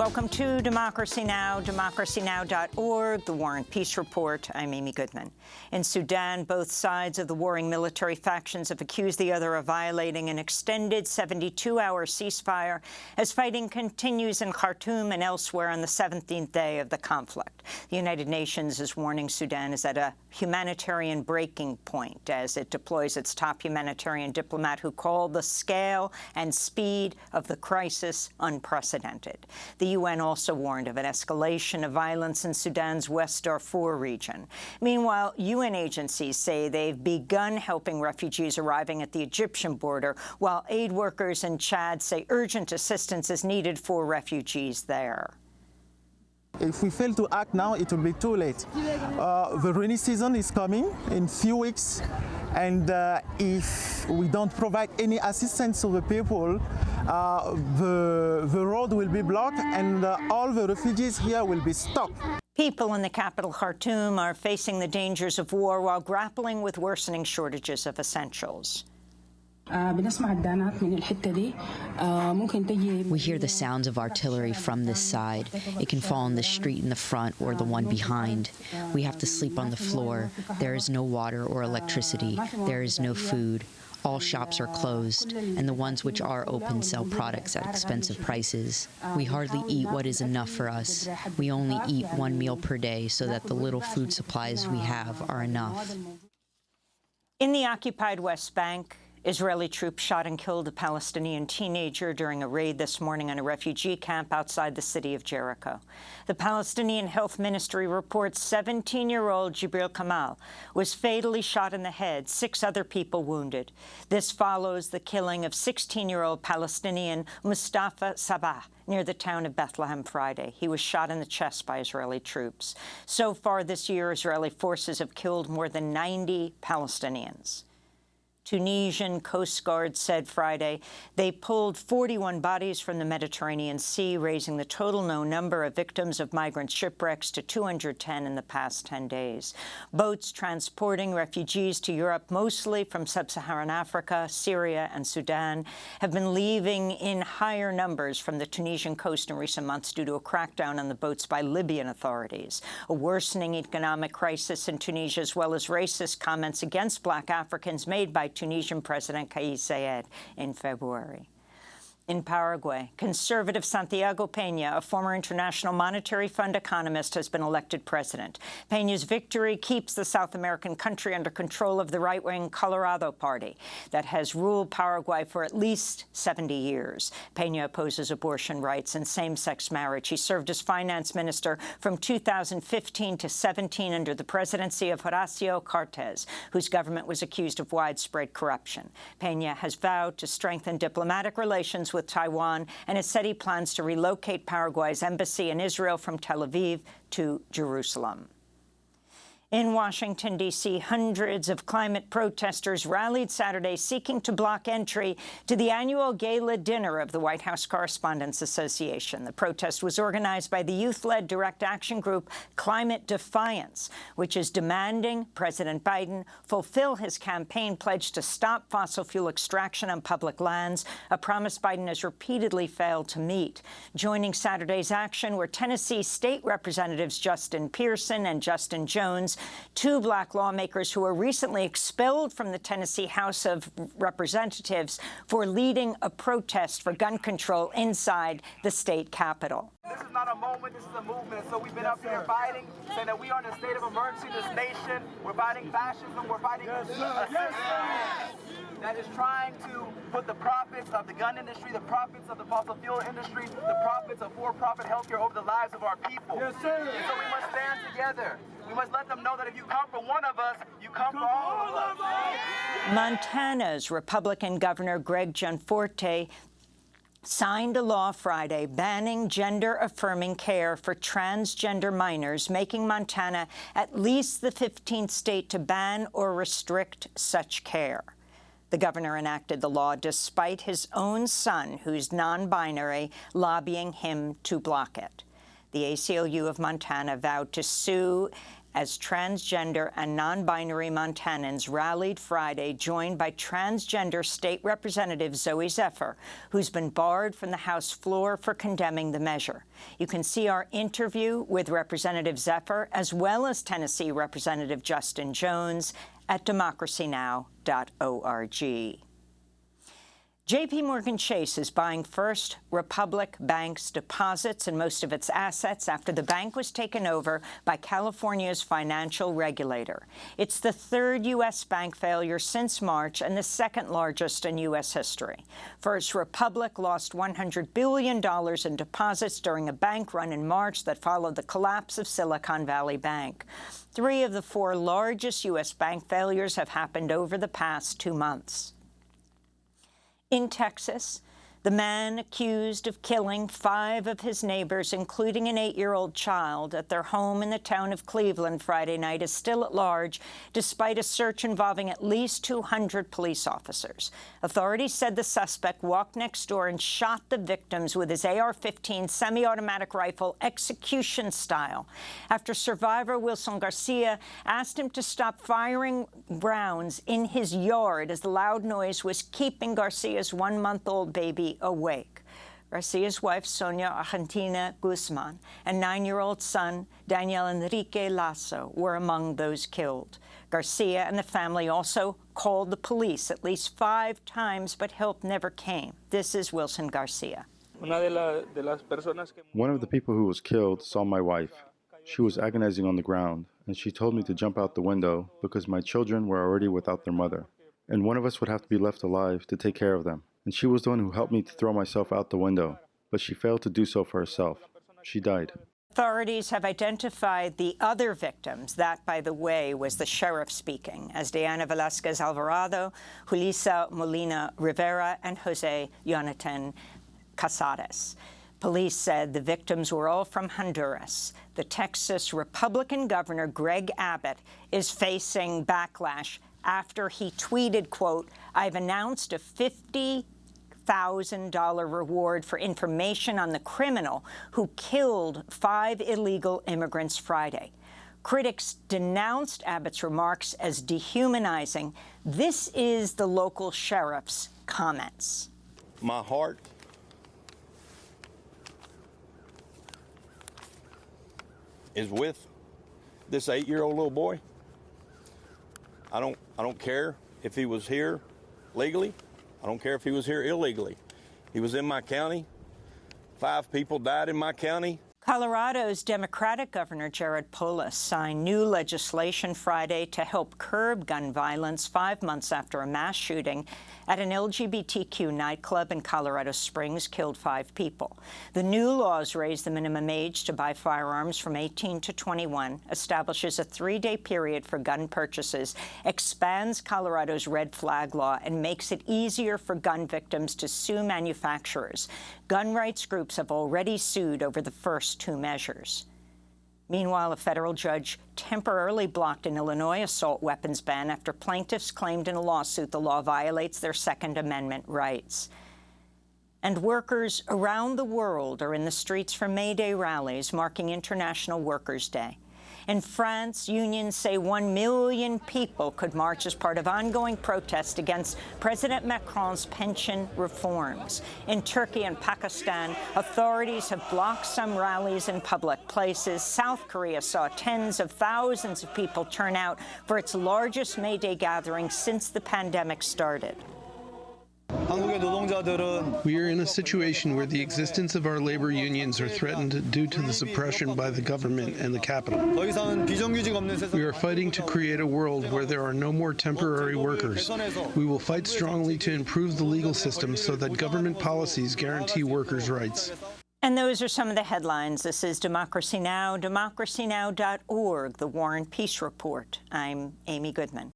Welcome to Democracy Now!, democracynow.org, The War and Peace Report. I'm Amy Goodman. In Sudan, both sides of the warring military factions have accused the other of violating an extended 72-hour ceasefire as fighting continues in Khartoum and elsewhere on the 17th day of the conflict. The United Nations is warning Sudan is at a humanitarian breaking point as it deploys its top humanitarian diplomat who called the scale and speed of the crisis unprecedented. The UN also warned of an escalation of violence in Sudan's West Darfur region. Meanwhile, UN agencies say they've begun helping refugees arriving at the Egyptian border, while aid workers in Chad say urgent assistance is needed for refugees there. If we fail to act now, it will be too late. Uh, the rainy season is coming in few weeks, and uh, if we don't provide any assistance to the people, uh, the, the road will be blocked and uh, all the refugees here will be stuck. People in the capital, Khartoum, are facing the dangers of war while grappling with worsening shortages of essentials. We hear the sounds of artillery from this side. It can fall on the street in the front or the one behind. We have to sleep on the floor. There is no water or electricity. There is no food. All shops are closed, and the ones which are open sell products at expensive prices. We hardly eat what is enough for us. We only eat one meal per day so that the little food supplies we have are enough. In the occupied West Bank, Israeli troops shot and killed a Palestinian teenager during a raid this morning on a refugee camp outside the city of Jericho. The Palestinian Health Ministry reports 17-year-old Jibril Kamal was fatally shot in the head, six other people wounded. This follows the killing of 16-year-old Palestinian Mustafa Sabah near the town of Bethlehem Friday. He was shot in the chest by Israeli troops. So far this year, Israeli forces have killed more than 90 Palestinians. Tunisian Coast Guard said Friday they pulled 41 bodies from the Mediterranean Sea, raising the total known number of victims of migrant shipwrecks to 210 in the past 10 days. Boats transporting refugees to Europe, mostly from sub-Saharan Africa, Syria and Sudan, have been leaving in higher numbers from the Tunisian coast in recent months due to a crackdown on the boats by Libyan authorities. A worsening economic crisis in Tunisia, as well as racist comments against black Africans made by Tunisian President Kais Saied in February. In Paraguay, conservative Santiago Peña, a former International Monetary Fund economist, has been elected president. Peña's victory keeps the South American country under control of the right-wing Colorado Party that has ruled Paraguay for at least 70 years. Peña opposes abortion rights and same-sex marriage. He served as finance minister from 2015 to 17 under the presidency of Horacio Cartes, whose government was accused of widespread corruption. Peña has vowed to strengthen diplomatic relations with with Taiwan and has said he plans to relocate Paraguay's embassy in Israel from Tel Aviv to Jerusalem. In Washington, D.C., hundreds of climate protesters rallied Saturday seeking to block entry to the annual gala dinner of the White House Correspondents Association. The protest was organized by the youth-led direct action group Climate Defiance, which is demanding President Biden fulfill his campaign pledge to stop fossil fuel extraction on public lands, a promise Biden has repeatedly failed to meet. Joining Saturday's action were Tennessee State Representatives Justin Pearson and Justin Jones, two black lawmakers who were recently expelled from the Tennessee House of Representatives for leading a protest for gun control inside the state capitol. This is not a moment, this is a movement. So we've been up here fighting, saying that we are in a state of emergency in this nation. We're fighting fascism, we're fighting yes, sir. Yes, sir. that is trying to put the profits of the gun industry, the profits of the fossil fuel industry, the profits of for-profit healthcare over the lives of our people. Yes, sir. And so we must stand together. We must let them know that if you come for one of us, you come, come for all, of us. Montana's Republican Governor Greg Gianforte signed a law Friday banning gender-affirming care for transgender minors, making Montana at least the 15th state to ban or restrict such care. The governor enacted the law despite his own son, who's non-binary, lobbying him to block it. The ACLU of Montana vowed to sue as transgender and non-binary Montanans rallied Friday, joined by transgender State Representative Zooey Zephyr, who's been barred from the House floor for condemning the measure. You can see our interview with Representative Zephyr, as well as Tennessee Representative Justin Jones, at democracynow.org. JP Morgan Chase is buying First Republic Bank's deposits and most of its assets after the bank was taken over by California's financial regulator. It's the third U.S. bank failure since March and the second largest in U.S. history. First Republic lost $100 billion in deposits during a bank run in March that followed the collapse of Silicon Valley Bank. Three of the four largest U.S. bank failures have happened over the past two months. In Texas, the man accused of killing five of his neighbors, including an eight-year-old child, at their home in the town of Cleveland Friday night is still at large, despite a search involving at least 200 police officers. Authorities said the suspect walked next door and shot the victims with his AR-15 semi-automatic rifle, execution style, after survivor Wilson Garcia asked him to stop firing rounds in his yard as the loud noise was keeping Garcia's one-month-old baby awake. Garcia's wife, Sonia Argentina Guzman, and nine-year-old son, Daniel Enrique Lasso, were among those killed. Garcia and the family also called the police at least five times, but help never came. This is Wilson Garcia. Una de, la, de las personas que One of the people who was killed saw my wife. She was agonizing on the ground, and she told me to jump out the window because my children were already without their mother, and one of us would have to be left alive to take care of them. And she was the one who helped me to throw myself out the window, but she failed to do so for herself. She died. Authorities have identified the other victims. That, by the way, was the sheriff speaking, as Diana Velasquez Alvarado, Julissa Molina Rivera, and Jose Jonathan Casares. Police said the victims were all from Honduras. The Texas Republican governor, Greg Abbott, is facing backlash after he tweeted, quote, I've announced a 50 $1,000 reward for information on the criminal who killed five illegal immigrants Friday. Critics denounced Abbott's remarks as dehumanizing. This is the local sheriff's comments. My heart is with this eight-year-old little boy. I don't I don't care if he was here legally. I don't care if he was here illegally. He was in my county. Five people died in my county. Colorado's Democratic Governor Jared Polis signed new legislation Friday to help curb gun violence five months after a mass shooting at an LGBTQ nightclub in Colorado Springs killed five people. The new laws raise the minimum age to buy firearms from 18 to 21, establishes a three-day period for gun purchases, expands Colorado's red flag law, and makes it easier for gun victims to sue manufacturers. Gun rights groups have already sued over the first two measures. Meanwhile, a federal judge temporarily blocked an Illinois assault weapons ban after plaintiffs claimed in a lawsuit the law violates their Second Amendment rights. And workers around the world are in the streets for May Day rallies marking International Workers' Day. In France, unions say one million people could march as part of ongoing protest against President Macron's pension reforms. In Turkey and Pakistan, authorities have blocked some rallies in public places. South Korea saw tens of thousands of people turn out for its largest May Day gathering since the pandemic started. We are in a situation where the existence of our labor unions are threatened due to the suppression by the government and the capital. We are fighting to create a world where there are no more temporary workers. We will fight strongly to improve the legal system so that government policies guarantee workers' rights. And those are some of the headlines. This is Democracy Now!, democracynow.org, the War and Peace Report. I'm Amy Goodman.